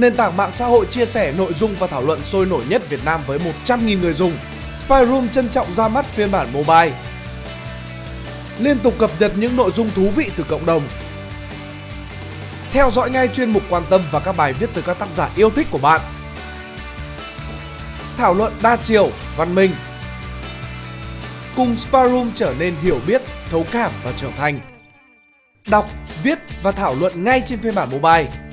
nền tảng mạng xã hội chia sẻ nội dung và thảo luận sôi nổi nhất Việt Nam với 100.000 người dùng. Spyroom trân trọng ra mắt phiên bản mobile. Liên tục cập nhật những nội dung thú vị từ cộng đồng. Theo dõi ngay chuyên mục quan tâm và các bài viết từ các tác giả yêu thích của bạn. Thảo luận đa chiều, văn minh. Cùng Spyroom trở nên hiểu biết, thấu cảm và trưởng thành. Đọc, viết và thảo luận ngay trên phiên bản mobile